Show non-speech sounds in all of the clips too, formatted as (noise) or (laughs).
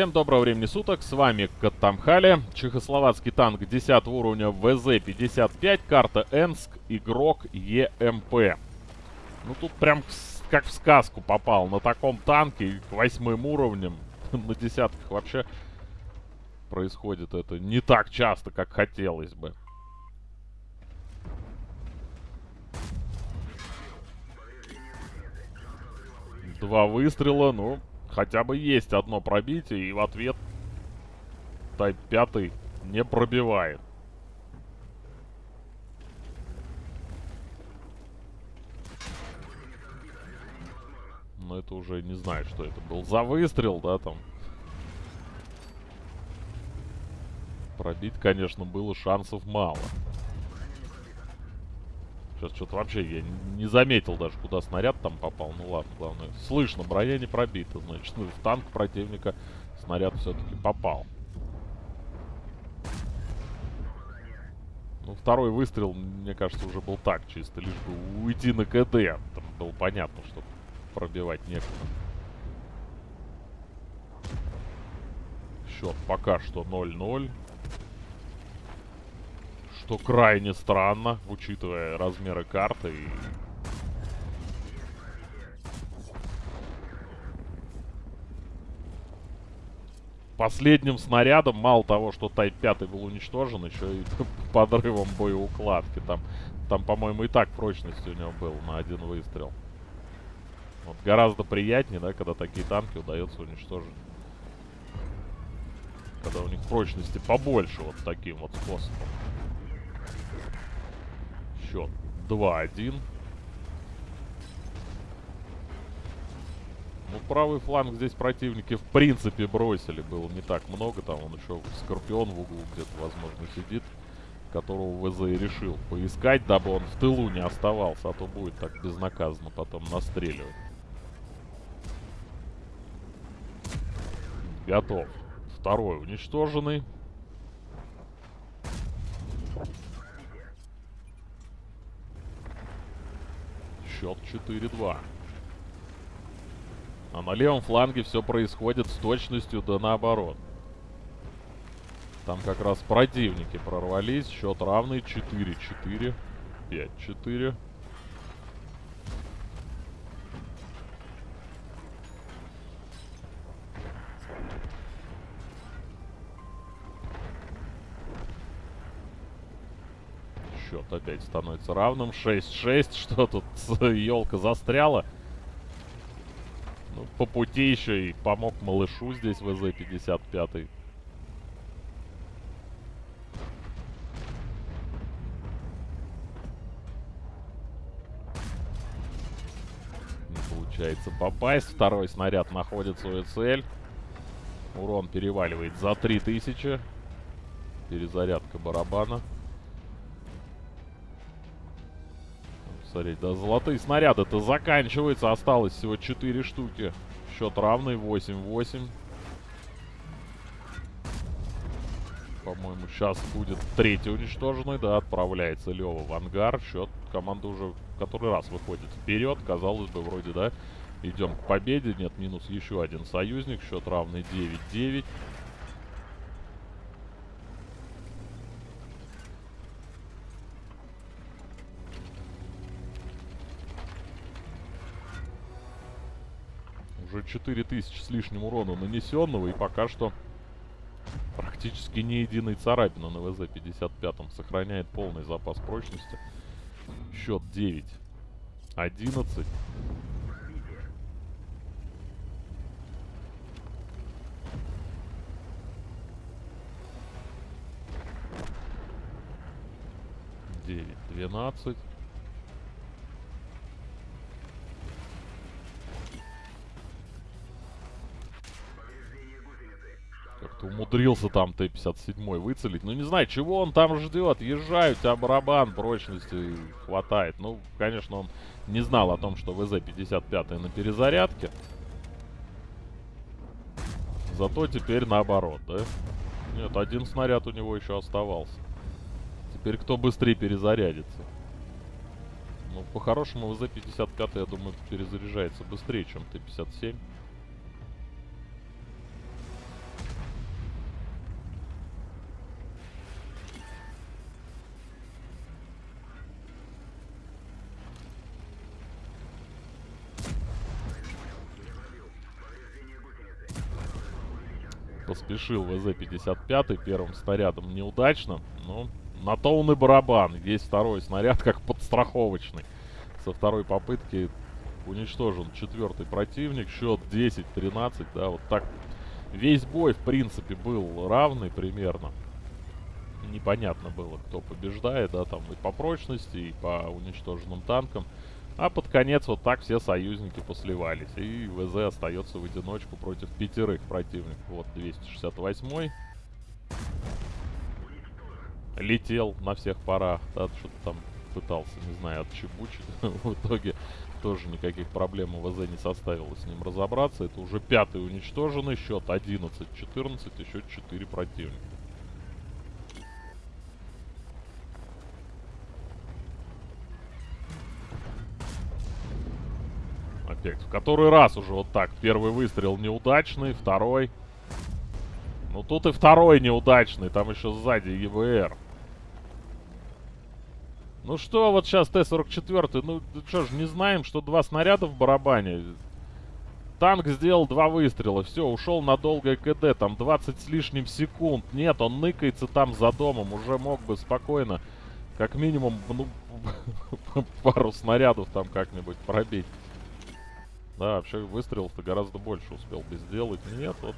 Всем доброго времени суток, с вами Катамхали, чехословацкий танк 10 уровня ВЗ-55, карта Энск, игрок ЕМП. Ну тут прям как в сказку попал, на таком танке, восьмым уровнем, (laughs) на десятках вообще происходит это не так часто, как хотелось бы. Два выстрела, ну, хотя бы есть одно пробитие, и в ответ Тайп 5 не пробивает. Но это уже не знаю, что это был за выстрел, да, там. Пробить, конечно, было шансов мало. Сейчас что-то вообще я не заметил даже, куда снаряд там попал. Ну ладно, главное. Слышно, броня не пробита. Значит, ну, в танк противника снаряд все-таки попал. Ну, второй выстрел, мне кажется, уже был так, чисто лишь бы уйти на КД. Там было понятно, что пробивать некуда. Счет пока что 0-0 что крайне странно, учитывая размеры карты и... Последним снарядом, мало того, что Тайп 5 был уничтожен, еще и (laughs) подрывом боеукладки. Там, там по-моему, и так прочность у него был на один выстрел. Вот гораздо приятнее, да, когда такие танки удается уничтожить. Когда у них прочности побольше вот таким вот способом счет 2-1. Ну, правый фланг здесь противники в принципе бросили. Было не так много. Там он еще Скорпион в углу где-то, возможно, сидит. Которого ВЗ и решил поискать, дабы он в тылу не оставался. А то будет так безнаказанно потом настреливать. Готов. Второй уничтоженный. Счет 4-2. А на левом фланге все происходит с точностью да наоборот. Там как раз противники прорвались. Счет равный 4-4. 5-4. Счет опять становится равным. 6-6. (laughs) Что тут? Елка застряла. Ну, по пути еще и помог малышу здесь ВЗ-55. Не получается попасть. Второй снаряд находит свою цель. Урон переваливает за 3000. Перезарядка барабана. Смотрите, да, золотые снаряды-то заканчиваются. Осталось всего 4 штуки. Счет равный, 8-8. По-моему, сейчас будет третий уничтоженный. Да, отправляется Лева в ангар. Счет команда уже который раз выходит вперед. Казалось бы, вроде, да, идем к победе. Нет, минус еще один союзник. Счет равный 9-9. Уже 4000 с лишним урона нанесенного. И пока что практически ни единой царапины на ВЗ-55. Сохраняет полный запас прочности. Счет 9. 11. Девять, двенадцать. Умудрился там Т-57 выцелить. Ну, не знаю, чего он там ждет. Езжай, у тебя барабан прочности хватает. Ну, конечно, он не знал о том, что ВЗ-55 на перезарядке. Зато теперь наоборот, да? Нет, один снаряд у него еще оставался. Теперь кто быстрее перезарядится? Ну, по-хорошему, ВЗ-55, я думаю, перезаряжается быстрее, чем Т-57. Поспешил ВЗ-55 первым снарядом неудачно. Но на то он и барабан. Есть второй снаряд как подстраховочный. Со второй попытки уничтожен четвертый противник. Счет 10-13. Да, вот так. Весь бой, в принципе, был равный примерно. Непонятно было, кто побеждает, да, там и по прочности, и по уничтоженным танкам. А под конец вот так все союзники посливались. И ВЗ остается в одиночку против пятерых противников. Вот 268-й. Летел на всех парах. Да, что-то там пытался, не знаю, отчебучить. (laughs) в итоге тоже никаких проблем у ВЗ не составило с ним разобраться. Это уже пятый уничтоженный. Счет 11-14, еще 4 противника. Опять. В который раз уже вот так. Первый выстрел неудачный, второй. Ну тут и второй неудачный, там еще сзади ЕВР. Ну что вот сейчас Т-44, ну что ж, не знаем, что два снаряда в барабане. Танк сделал два выстрела, все, ушел на долгое КД, там 20 с лишним секунд. Нет, он ныкается там за домом, уже мог бы спокойно, как минимум, ну, (laughs) пару снарядов там как-нибудь пробить. Да, вообще выстрелов-то гораздо больше успел бы сделать. Нет, вот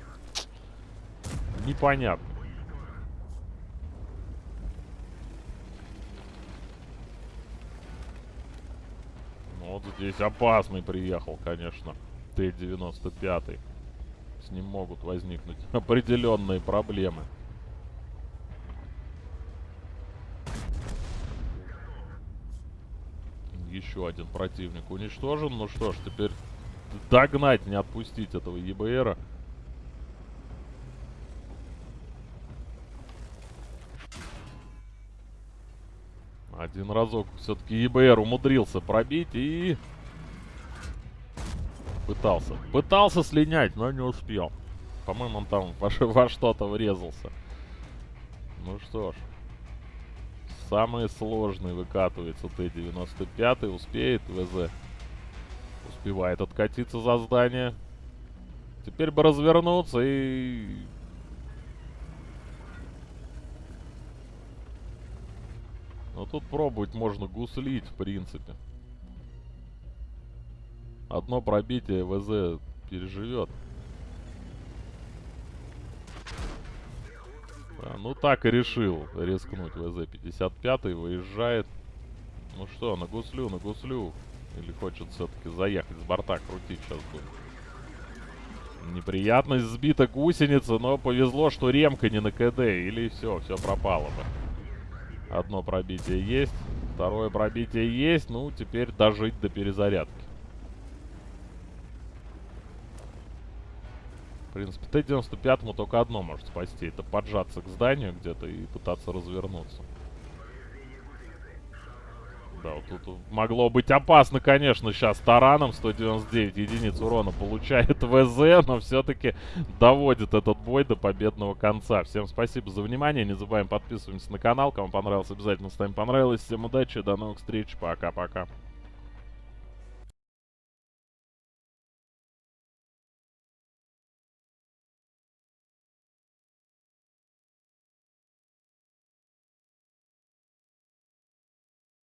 непонятно. Ну, вот здесь опасный приехал, конечно. Т-95. С ним могут возникнуть (laughs) определенные проблемы. Еще один противник уничтожен. Ну что ж, теперь догнать, не отпустить этого ЕБРа. Один разок все-таки ЕБР умудрился пробить и... Пытался. Пытался слинять, но не успел. По-моему, он там во, во что-то врезался. Ну что ж. Самый сложный выкатывается Т-95. Успеет ВЗ успевает откатиться за здание. Теперь бы развернуться и... Но тут пробовать можно гуслить, в принципе. Одно пробитие ВЗ переживет. Да, ну так и решил рискнуть ВЗ-55, выезжает. Ну что, на гуслю, на гуслю. Или хочет все-таки заехать с борта, крутить сейчас будет. Неприятность сбита гусеница, но повезло, что ремка не на КД. Или все, все пропало бы. Одно пробитие есть. Второе пробитие есть. Ну, теперь дожить до перезарядки. В принципе, Т-95 только одно может спасти. Это поджаться к зданию где-то и пытаться развернуться. Да, вот тут могло быть опасно, конечно, сейчас тараном. 199 единиц урона получает (laughs) ВЗ, но все-таки доводит этот бой до победного конца. Всем спасибо за внимание. Не забываем подписываться на канал. Кому понравилось, обязательно ставим понравилось. Всем удачи, до новых встреч. Пока-пока.